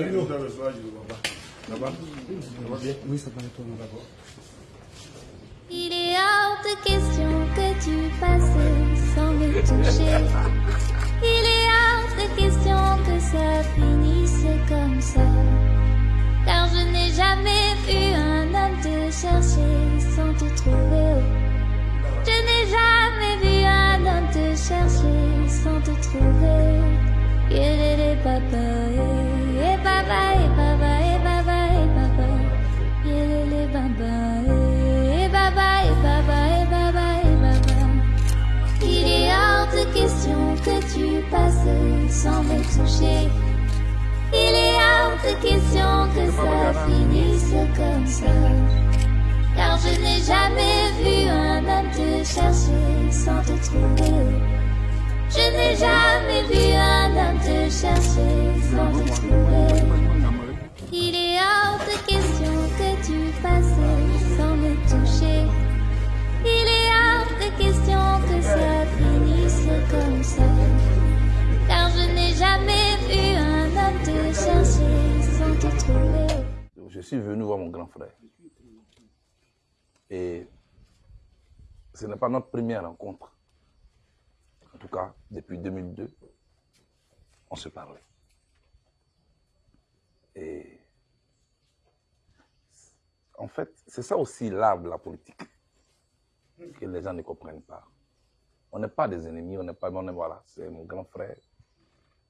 Ça d'abord. Il est hors de question que tu passes sans me toucher. Il est hors de question que ça finisse comme ça. Car je n'ai jamais vu un homme te chercher sans te trouver. Je n'ai jamais vu un homme te chercher sans te trouver. Il est les papas, tu passes sans me toucher. Il est hors de question que ça finisse comme ça. Car je n'ai jamais vu un homme te chercher sans te trouver. Je n'ai jamais vu un homme te chercher sans te trouver. Il est hors de question que tu passes Je suis venu voir mon grand frère. Et ce n'est pas notre première rencontre. En tout cas, depuis 2002, on se parlait. Et en fait, c'est ça aussi l'art de la politique que les gens ne comprennent pas. On n'est pas des ennemis, on n'est pas, voilà, c'est mon grand frère.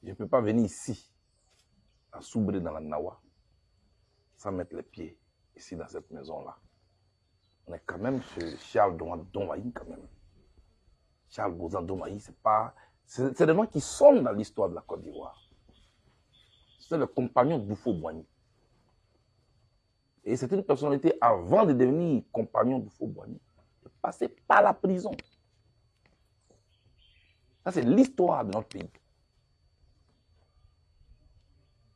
Je ne peux pas venir ici, à Soubré dans la Nawa, sans mettre les pieds ici dans cette maison-là. On est quand même chez Charles Domaï, quand même. Charles Bozan Domaï, c'est pas. C'est des gens qui sont dans l'histoire de la Côte d'Ivoire. C'est le compagnon d'Oufo Boigny. Et c'est une personnalité, avant de devenir compagnon d'Oufo Boigny, de passer par la prison. Ça, c'est l'histoire de notre pays.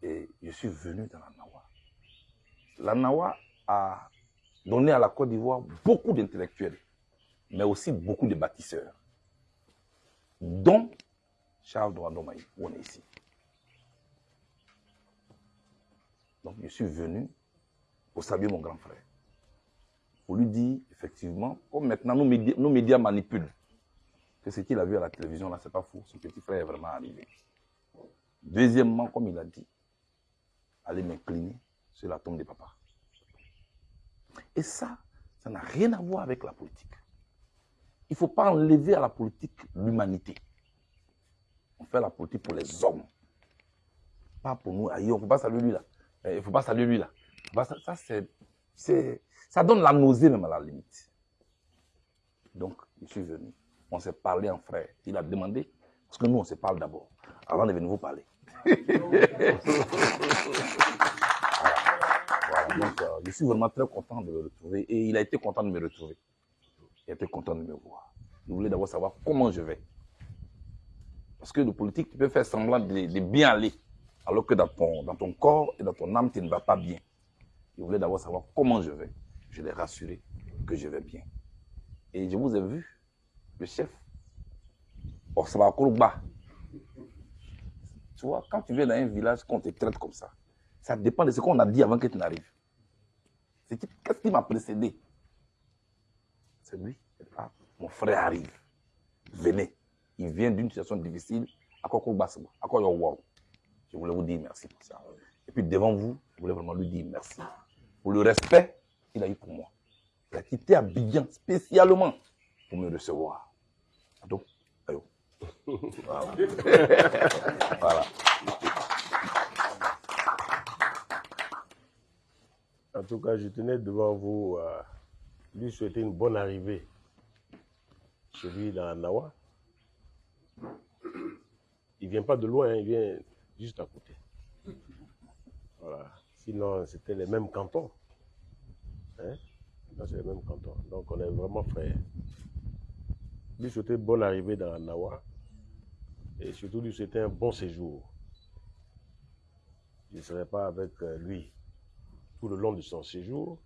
Et je suis venu dans la. La Nawa a donné à la Côte d'Ivoire beaucoup d'intellectuels, mais aussi beaucoup de bâtisseurs, dont Charles Douandomaï, où on est ici. Donc je suis venu pour saluer mon grand frère, pour lui dire, effectivement, comme maintenant nos médias, nos médias manipulent, que ce qu'il a vu à la télévision, là, c'est pas faux, son petit frère est vraiment arrivé. Deuxièmement, comme il a dit, aller m'incliner sur la tombe de papa. Et ça, ça n'a rien à voir avec la politique. Il ne faut pas enlever à la politique l'humanité. On fait la politique pour les hommes. Pas pour nous. Aïe, on ne faut pas saluer lui là. Il ne faut pas saluer lui là. Ça, c'est, ça donne la nausée même à la limite. Donc, je suis venu. On s'est parlé en frère. Il a demandé, parce que nous, on se parle d'abord, avant de venir vous parler. Donc, euh, je suis vraiment très content de le retrouver. Et il a été content de me retrouver. Il a été content de me voir. Il voulait d'abord savoir comment je vais. Parce que le politique, tu peux faire semblant de, bien aller, alors que dans ton, dans ton corps et dans ton âme, tu ne vas pas bien. Il voulait d'abord savoir comment je vais. Je l'ai rassuré que je vais bien. Et je vous ai vu, le chef, bas. Tu vois, quand tu viens dans un village, qu'on te traite comme ça, ça dépend de ce qu'on a dit avant que tu n'arrives. Qu'est-ce qui m'a précédé? C'est lui. Mon frère arrive. Venez. Il vient d'une situation difficile. À quoi À quoi Je voulais vous dire merci pour ça. Et puis devant vous, je voulais vraiment lui dire merci. Pour le respect qu'il a eu pour moi. Il a quitté Abidjan spécialement pour me recevoir. Donc. Voilà. voilà. En tout cas, je tenais devant vous euh, lui souhaiter une bonne arrivée chez lui dans Nawa. Il vient pas de loin, il vient juste à côté. Voilà. Sinon, c'était les mêmes cantons. Hein? C'est les mêmes cantons. Donc, on est vraiment frères. Lui souhaiter bonne arrivée dans Nawa. Et surtout, lui souhaiter un bon séjour. Je ne serai pas avec euh, lui tout le long de son séjour.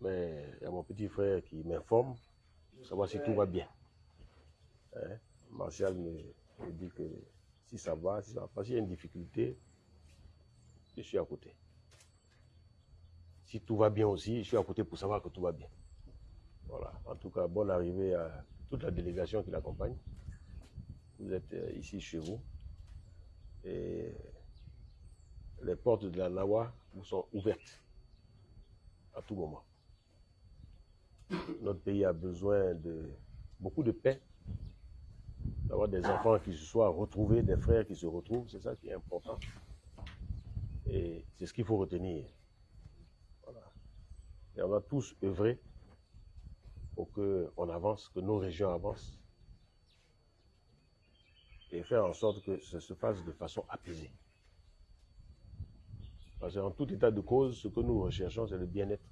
Mais il y a mon petit frère qui m'informe pour savoir si tout va bien. Hein? Martial me, dit que si ça va, si ça va pas, s'il y a une difficulté, je suis à côté. Si tout va bien aussi, je suis à côté pour savoir que tout va bien. Voilà. En tout cas, bonne arrivée à toute la délégation qui l'accompagne. Vous êtes euh, ici chez vous. Et les portes de la Nawa vous sont ouvertes à tout moment. Notre pays a besoin de beaucoup de paix, d'avoir des enfants qui se soient retrouvés, des frères qui se retrouvent, c'est ça qui est important. Et c'est ce qu'il faut retenir. Et on va tous œuvrer pour qu'on avance, que nos régions avancent et faire en sorte que ça se fasse de façon apaisée. Parce qu'en tout état de cause, ce que nous recherchons, c'est le bien-être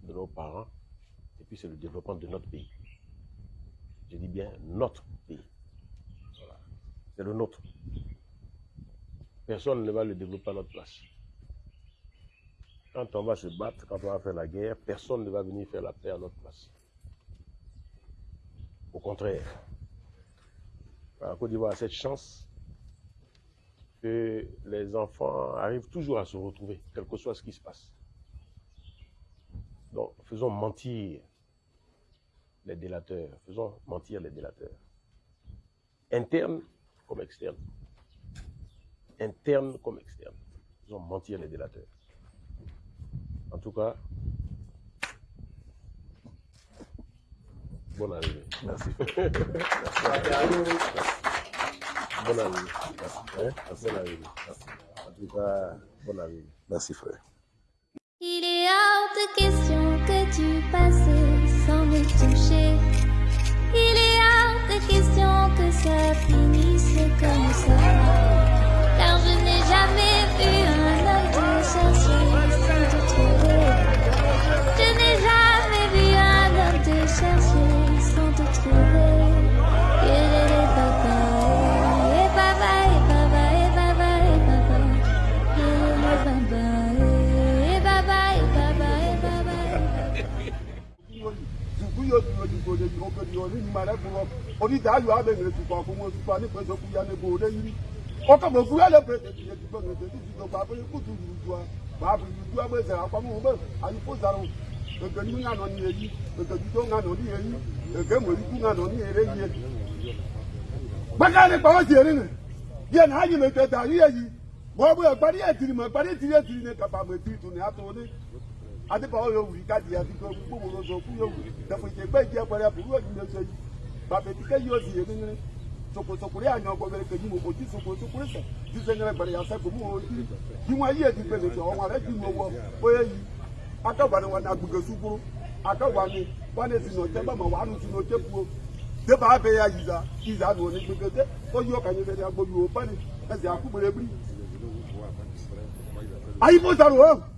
de nos parents et puis c'est le développement de notre pays. Je dis bien notre pays. C'est le nôtre. Personne ne va le développer à notre place. Quand on va se battre, quand on va faire la guerre, personne ne va venir faire la paix à notre place. Au contraire, la Côte d'Ivoire a cette chance que les enfants arrivent toujours à se retrouver, quel que soit ce qui se passe. Donc, faisons mentir les délateurs, faisons mentir les délateurs. Internes comme externes. Internes comme externes. Faisons mentir les délateurs. En tout cas, bonne arrivée. Merci. Arrivée. Merci, frère. Il est hors de question que tu passes sans me toucher. Il est hors de question que ça finisse comme ça. otu ojigbo ojigbo obodo onini mara bụrọ onida ayọ abeghere tukwa ọkwụnwe otukwa n'ikpe ezokwu ya n'ebe ore yiri ọkọ bụ okwu ya lebe etinye etigbo na etetiti gbogbo abụghị kwutu ruru ma abụghị ugbu a gbezara akwamụgbe anyị kwụzara egeni ne ya adébáwò yóò wuli káàdì yàtí tó gbogbo lóso kú yóò wuli dẹfọ̀tẹ̀ gbẹ́ ìjẹ́ pẹ̀lẹ́ àbúrò yóò dìde sẹ́yìn bàbẹ̀dìkẹ́ yóò sì yé nínú sokosokori anyɔ gbɔbɛrɛ ke yimu o ti sokosokori sɛ dise nyɛ gbɛrɛ yasɛ gomu o ti yimu ayi yɛ ti gbɛrɛ sɛ ɔmɔ rɛ ti nu wɔ o yɛ yi aka wani wani agbege sukuru aka wani wani si nɔ tɛ bama wa anu si nɔ tɛ kuo deba abɛ ya yi za yi za nu oni tɛ o yi o ka nye sɛ yi o pani ɛsɛ akugbere biri ayi mo sa nu o.